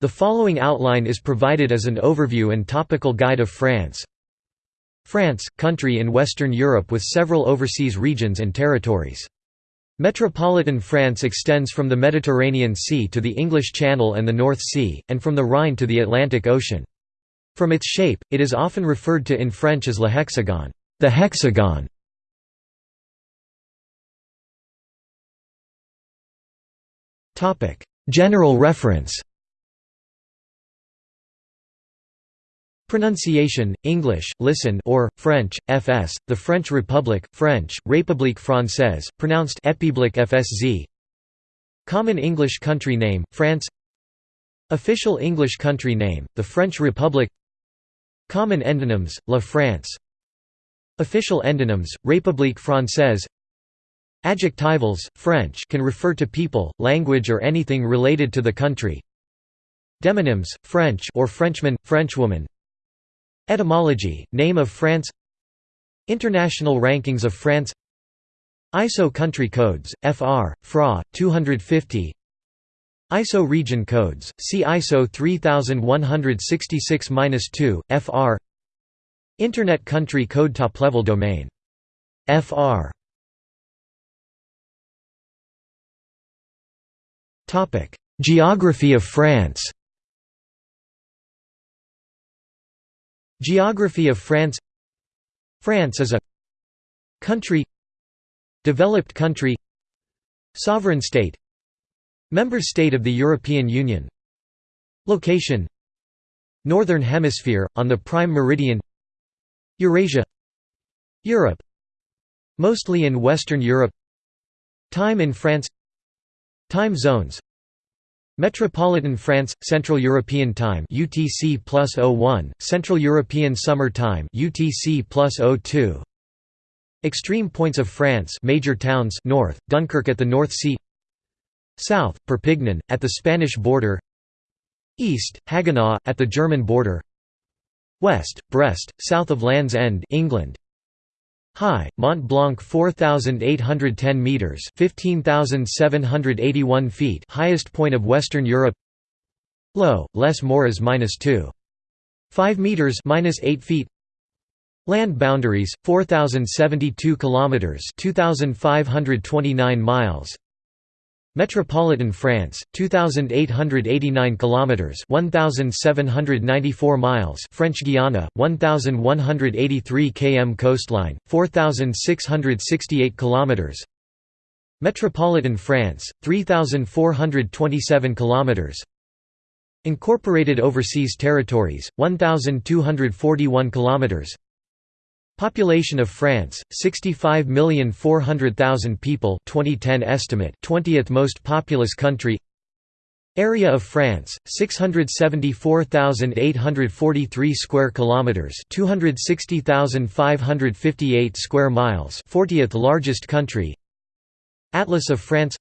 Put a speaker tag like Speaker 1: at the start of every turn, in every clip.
Speaker 1: The following outline is provided as an overview and topical guide of France. France, country in Western Europe with several overseas regions and territories. Metropolitan France extends from the Mediterranean Sea to the English Channel and the North Sea, and from the Rhine to the Atlantic Ocean. From its shape, it is often referred to in French as le hexagone, the hexagon. General reference Pronunciation, English, listen or, French, fs, the French Republic, French, République française, pronounced Épiblique fsz Common English country name, France. Official English country name, the French Republic. Common endonyms, La France. Official endonyms, République française. Adjectivals, French can refer to people, language or anything related to the country. Demonyms, French or Frenchman, Frenchwoman Etymology, name of France. International rankings of France. ISO country codes, FR, FRA, 250 ISO region codes, see ISO 3166-2, FR Internet country code top-level domain. FR Geography of France Geography of France. France is a country developed country sovereign state member state of the European Union. Location northern hemisphere on the prime meridian Eurasia Europe mostly in western Europe time in France time zones Metropolitan France Central European Time UTC plus 01 Central European Summer Time UTC plus 02 Extreme points of France major towns north Dunkirk at the North Sea. South Perpignan at the Spanish border. East Haguenau at the German border. West Brest south of Land's End England High, Mont Blanc 4,810 metres 15,781 feet highest point of Western Europe. Low, Les Moras minus 2. 5 metres minus 8 feet. Land boundaries 4072 kilometers 2529 miles Metropolitan France, 2889 kilometers, 1794 miles. French Guiana, 1183 km coastline, 4668 kilometers. Metropolitan France, 3427 kilometers. Incorporated Overseas Territories, 1241 kilometers. Population of France 65,400,000 people 2010 estimate 20th most populous country. Area of France 674,843 square kilometers 260,558 square miles 40th largest country. Atlas of France.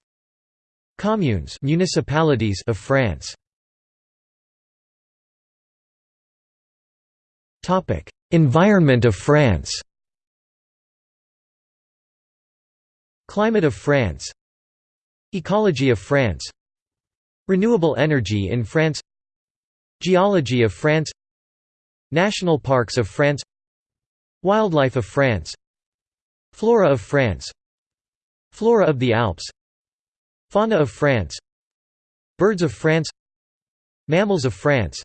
Speaker 1: Communes municipalities of France. Topic Environment of France Climate of France Ecology of France Renewable energy in France Geology of France National parks of France Wildlife of France Flora of France Flora of the Alps Fauna of France Birds of France Mammals of France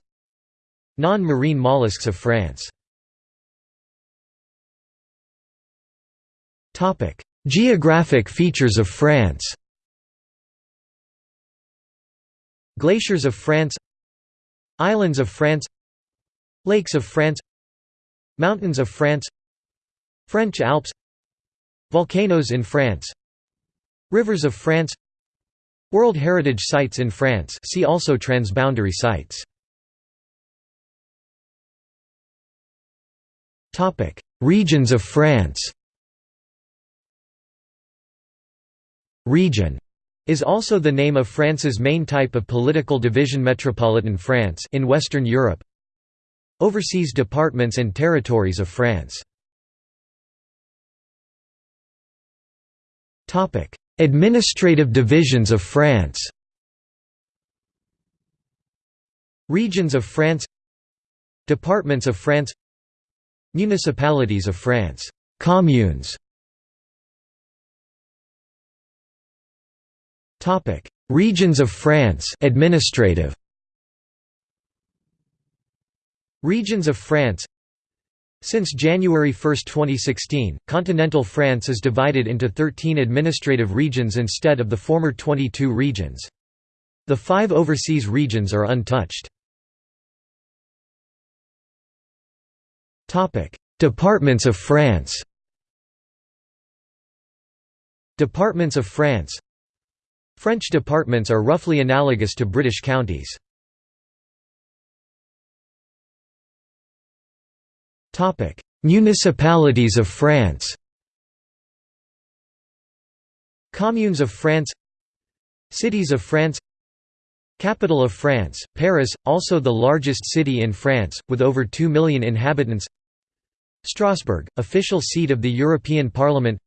Speaker 1: Non-marine mollusks of France Geographic features of France. Glaciers of France. Islands of France. Lakes of France. Mountains of France. French Alps. Volcanoes in France. Rivers of France. World Heritage Sites in France. See also transboundary sites. Regions of France Region is also the name of France's main type of political division Metropolitan France in Western Europe Overseas departments and territories of France. Topic Administrative divisions of France. Regions of France. Departments of France. Municipalities of France. Communes Topic. Regions of France. Administrative. Regions of France. Since January 1, 2016, continental France is divided into 13 administrative regions instead of the former 22 regions. The five overseas regions are untouched. Departments of France. Departments of France French departments are roughly analogous to British counties. Municipalities of France Communes of France Cities of France Capital of France, Paris, also the largest city in France, with over 2 million inhabitants Strasbourg, official seat of the European Parliament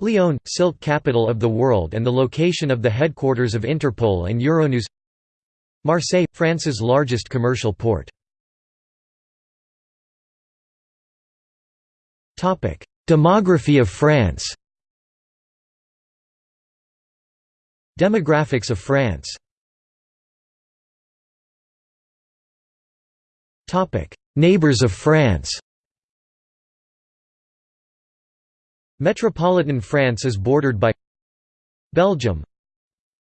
Speaker 1: Lyon, silk capital of the world and the location of the headquarters of Interpol and Euronews Marseille, France's largest commercial port. Demography of France. Demographics of France. Neighbours of France Metropolitan France is bordered by Belgium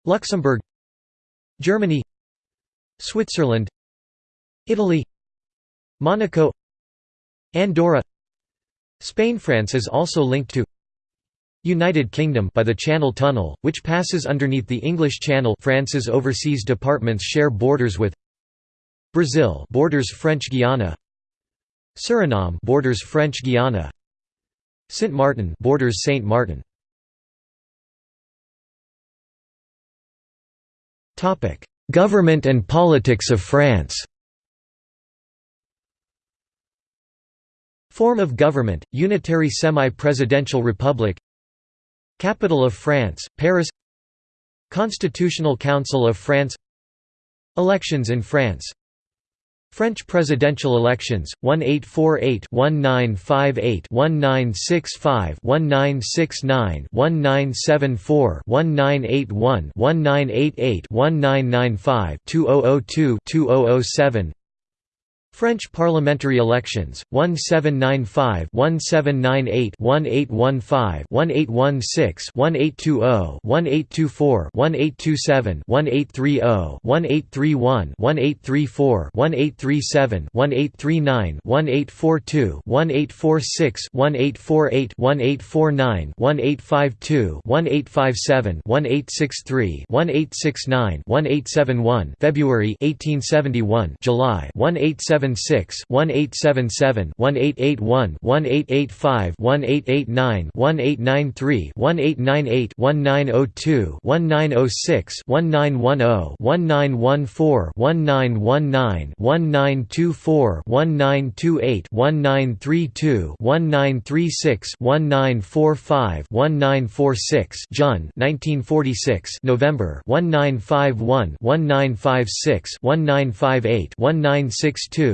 Speaker 1: Luxembourg Germany Switzerland Italy Monaco Andorra. Spain France is also linked to United Kingdom by the Channel Tunnel, which passes underneath the English Channel. France's overseas departments share borders with Brazil borders French Guiana Suriname borders French Guiana Sint Maarten borders Saint Martin. Topic Government and politics of France. Form of government Unitary semi-presidential republic. Capital of France Paris. Constitutional Council of France. Elections in France French presidential elections 1848 1958 1965 1969 1974 1981 1988 1995 2002 2007 French parliamentary elections 1795 1798 1815 1816 1820 1824 1827 1830 1831 1834 1837 1839 1842 1846 1848 1849 1852 1857 1863 1869 1871 February 1871 July 1870 1876 1877 1881 1885 1889 1893 1898 1902 1906 1910 1914 1919 1924 1928 1932 1936 1945 1946 1946 November 1951 1956 1958 1962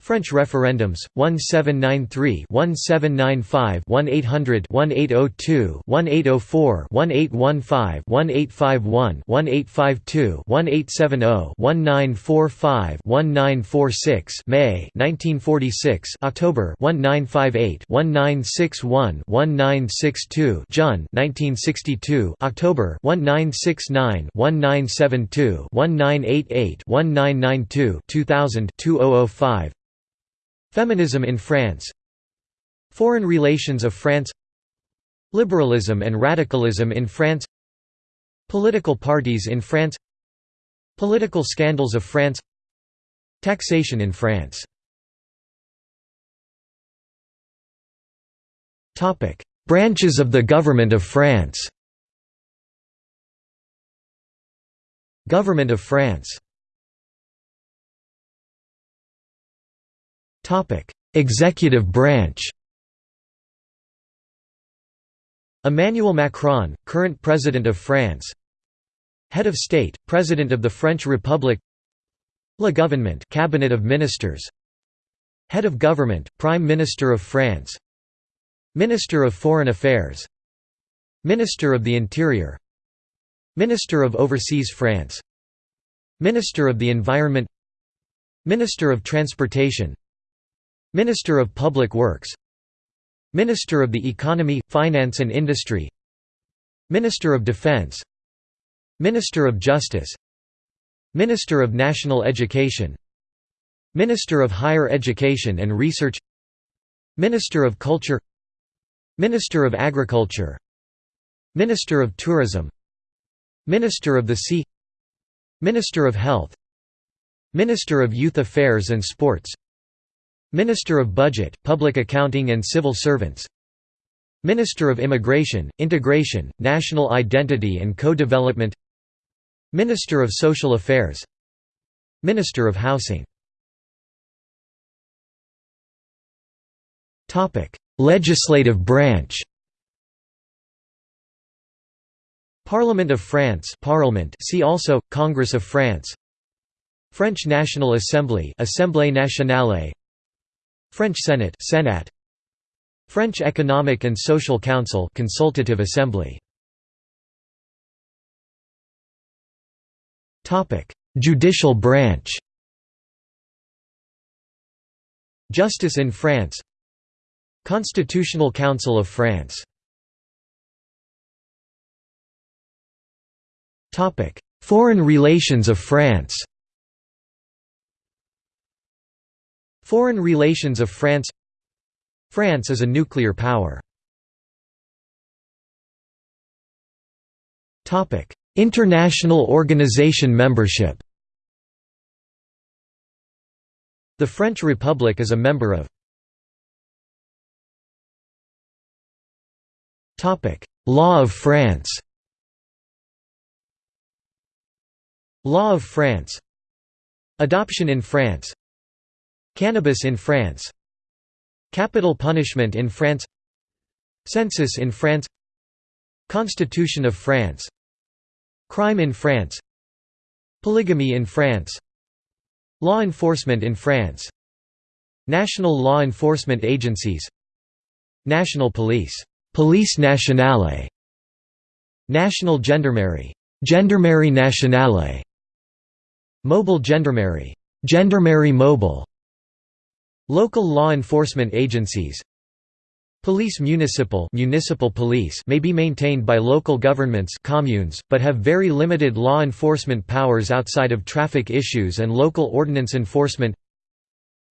Speaker 1: French referendums 1793 1795 1800 1802 1804 1815 1851 1852 1870 1945 1946 May 1946 October 1958 1961 1962 June 1962 October 1969 1972 1988 1992 2000 2005 Feminism in France. Foreign relations of France. Liberalism and radicalism in France. Political parties in France. Political scandals of France. Taxation in France. Branches of the Government of France. Government of France Executive branch. Emmanuel Macron, current President of France. Head of State, President of the French Republic. Le Gouvernement Cabinet of Ministers. Head of Government, Prime Minister of France. Minister of Foreign Affairs. Minister of the Interior. Minister of Overseas France. Minister of the Environment. Minister of Transportation Minister of Public Works Minister of the Economy, Finance and Industry Minister of Defense Minister of Justice Minister of National Education Minister of Higher Education and Research Minister of Culture Minister of Agriculture Minister of Tourism Minister of the Sea Minister of Health Minister of Youth Affairs and Sports Minister of Budget, Public Accounting and Civil Servants. Minister of Immigration, Integration, National Identity and Co-Development. Minister of Social Affairs. Minister of Housing. Legislative branch. Parliament of France Parliament see also, Congress of France. French National Assembly Assemblée nationale French Senate Senat. French Economic and Social Council Consultative Assembly. Topic. Judicial branch. Justice in France. Constitutional Council of France. Topic. Foreign relations of France Foreign relations of France France is a nuclear power. International organization membership The French Republic is a member of Law of France Law of France Adoption in France Cannabis in France. Capital punishment in France. Census in France. Constitution of France. Crime in France. Polygamy in France. Law enforcement in France. National law enforcement agencies. National police. Police nationale. National gendarmerie. Gendarmerie nationale. Mobile gendarmerie. Gendarmerie mobile Local law enforcement agencies. Police municipal municipal police may be maintained by local governments communes, but have very limited law enforcement powers outside of traffic issues and local ordinance enforcement.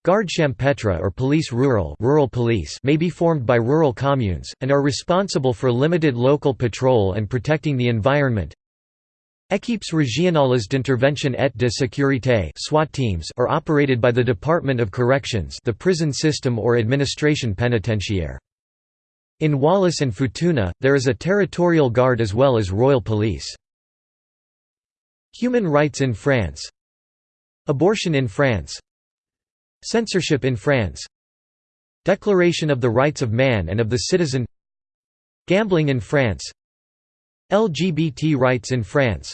Speaker 1: Garde champêtre or police rural, rural police may be formed by rural communes, and are responsible for limited local patrol and protecting the environment Équipes régionales d'intervention et de sécurité SWAT teams are operated by the Department of Corrections the prison system or administration pénitentiaire. In Wallis and Futuna, there is a territorial guard as well as royal police. Human rights in France. Abortion in France. Censorship in France. Declaration of the Rights of Man and of the Citizen. Gambling in France LGBT rights in France.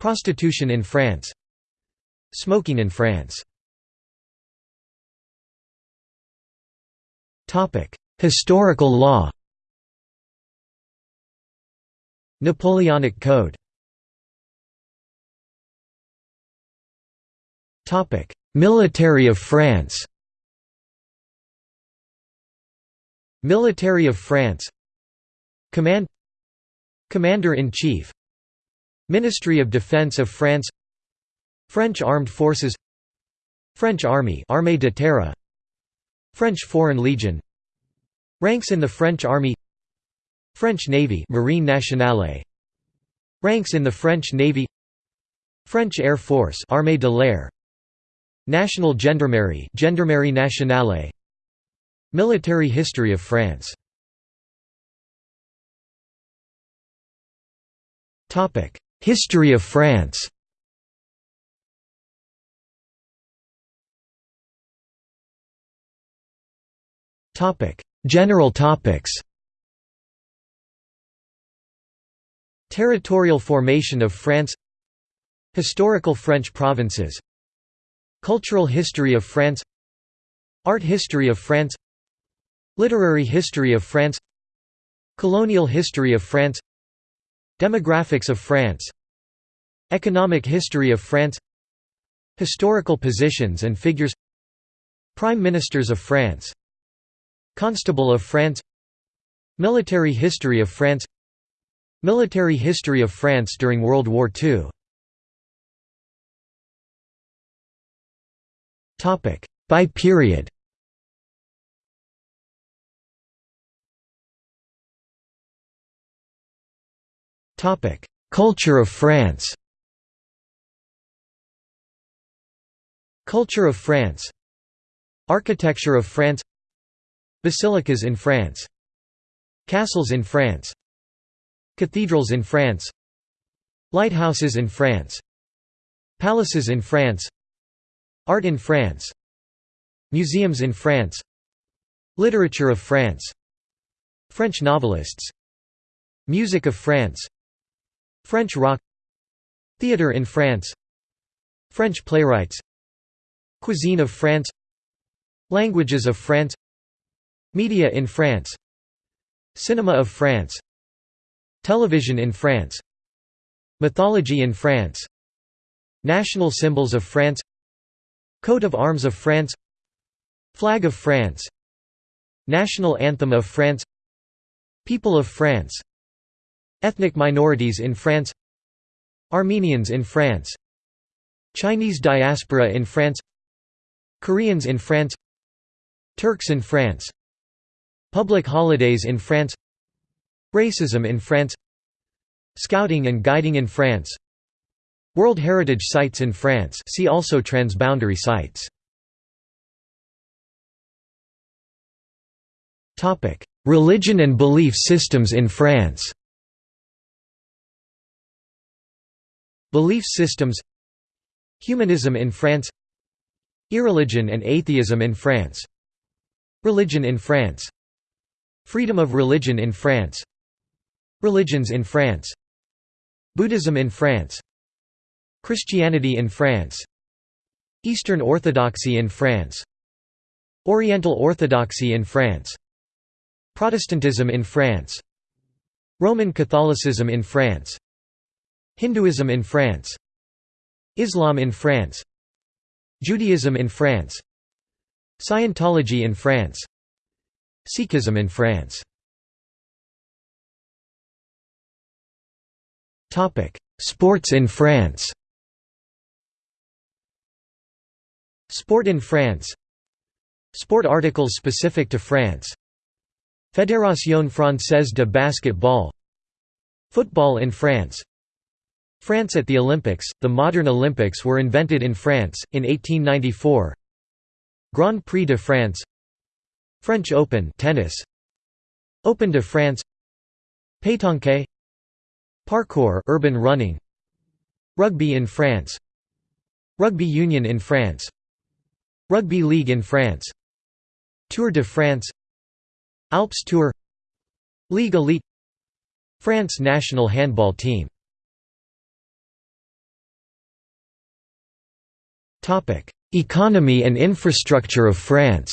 Speaker 1: Prostitution in France. Smoking in France. Historical law. Napoleonic Code. Military of France. Military of France. Command Commander-in-Chief Ministry of Defense of France French Armed Forces French Army Armée de Terre French Foreign Legion Ranks in the French Army French Navy Marine Nationale Ranks in the French Navy French Air Force Armée de l'Air National Gendarmerie Gendarmerie Nationale Military history of France History of France. General topics. Territorial formation of France. Historical French provinces. Cultural history of France. Art history of France. Literary history of France. Colonial history of France Demographics of France. Economic history of France. Historical positions and figures. Prime Ministers of France. Constable of France. Military history of France. Military history of France during World War II By period Culture of France. Culture of France. Architecture of France. Basilicas in France. Castles in France. Cathedrals in France. Lighthouses in France. Palaces in France. Art in France. Museums in France. Literature of France. French novelists. Music of France French rock Theatre in France French playwrights Cuisine of France Languages of France Media in France Cinema of France Television in France Mythology in France National symbols of France Coat of arms of France Flag of France National anthem of France People of France Ethnic minorities in France Armenians in France Chinese diaspora in France Koreans in France Turks in France Public holidays in France Racism in France Scouting and guiding in France World Heritage Sites in France see also transboundary sites. Religion and belief systems in France Belief systems Humanism in France Irreligion and atheism in France Religion in France Freedom of religion in France Religions in France Buddhism in France Christianity in France Eastern Orthodoxy in France Oriental Orthodoxy in France Protestantism in France Roman Catholicism in France Hinduism in France. Islam in France. Judaism in France. Scientology in France. Sikhism in France. Sports in France. Sport in France. Sport articles specific to France. Fédération Française de Basketball. Football in France France at the Olympics – The modern Olympics were invented in France, in 1894 Grand Prix de France. French Open tennis. Open de France. Pétanque. Parkour urban running. Rugby in France. Rugby Union in France. Rugby League in France. Tour de France. Alps Tour. Ligue Elite. France national handball team Economy and infrastructure of France.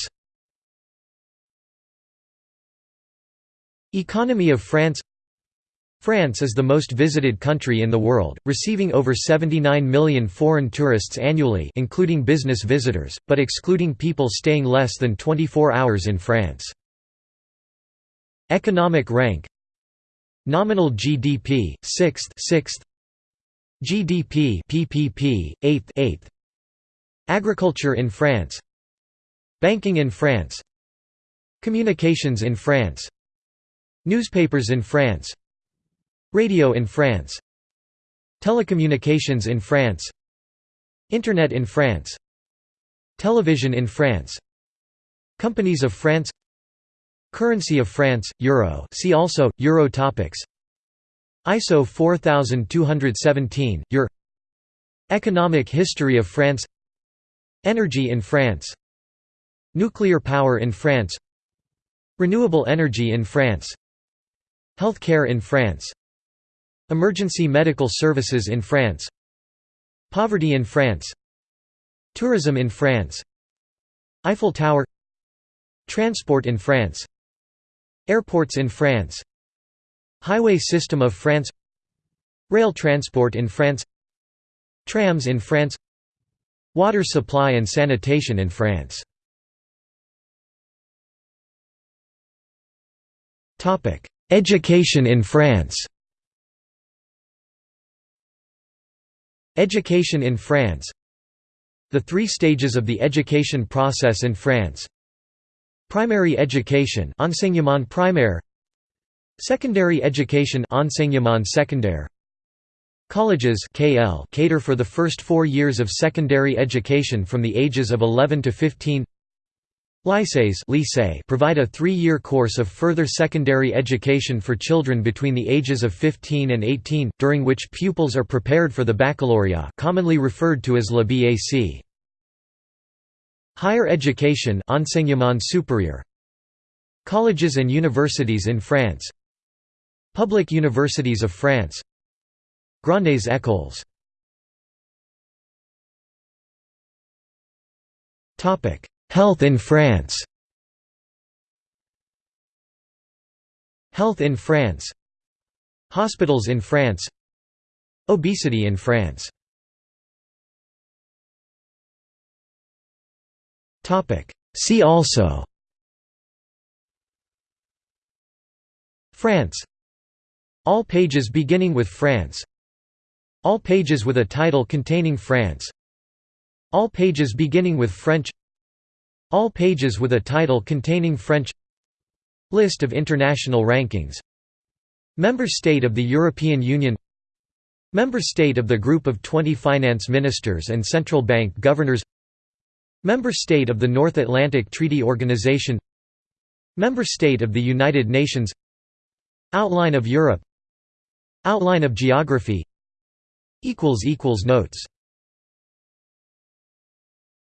Speaker 1: Economy of France. France is the most visited country in the world, receiving over 79 million foreign tourists annually including business visitors, but excluding people staying less than 24 hours in France. Economic rank. Nominal GDP, 6th 6th GDP PPP, 8th 8th Agriculture in France Banking in France Communications in France Newspapers in France Radio in France Telecommunications in France Internet in France Television in France Companies of France Currency of France, Euro see also, Euro topics ISO 4217, EUR Economic history of France Energy in France Nuclear power in France Renewable energy in France Healthcare in France Emergency medical services in France Poverty in France Tourism in France Eiffel Tower Transport in France Airports in France Highway system of France Rail transport in France Trams in France Water supply and sanitation in France. Education in France. Education in France. The three stages of the education process in France. Primary education enseignement primaire. Secondary education enseignement secondaire Colleges KL cater for the first four years of secondary education from the ages of 11 to 15 Lycées lycée provide a three-year course of further secondary education for children between the ages of 15 and 18, during which pupils are prepared for the baccalaureate commonly referred to as le BAC. Higher education enseignement supérieur. Colleges and universities in France Public universities of France Grandes écoles. Health in France. Health in France. Hospitals in France. Obesity in France. See also. France. All pages beginning with France All pages with a title containing France. All pages beginning with French. All pages with a title containing French. List of international rankings. Member state of the European Union. Member state of the Group of 20 Finance Ministers and Central Bank Governors. Member state of the North Atlantic Treaty Organization. Member state of the United Nations. Outline of Europe. Outline of geography Notes